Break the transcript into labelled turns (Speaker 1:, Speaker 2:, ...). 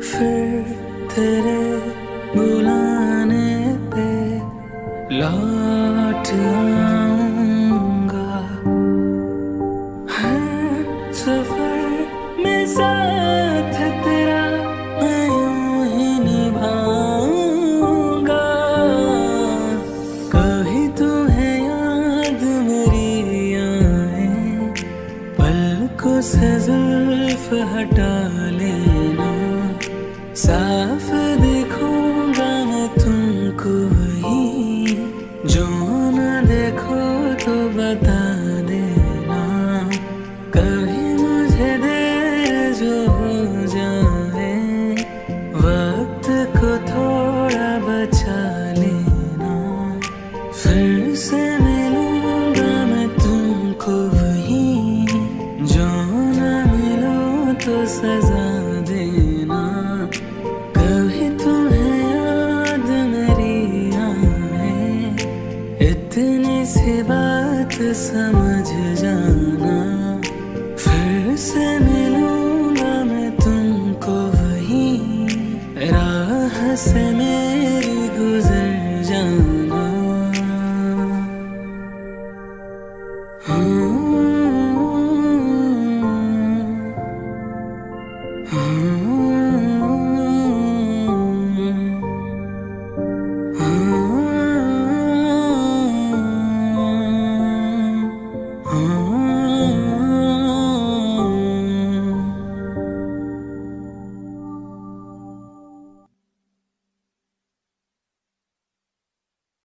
Speaker 1: फिर तेरे बुलाने पे लौट आऊँगा। है सफ़र में साथ तेरा मैं यूँ ही निभाऊँगा। कभी तुम्हें याद मेरी आए पलकों से जुल्फ हटा लेना। साफ़ देखूँगा मैं तुमको ही जो न देखो तो बता देना। कभी मुझे जाए, वक्त को थोड़ा बचा लेना। फिर से तो सजा इतनी सी बात समझ जाना। फिर से मिलूँगा मैं तुमको वही। राह से मेरी गुजर जाना। हाँ, हाँ,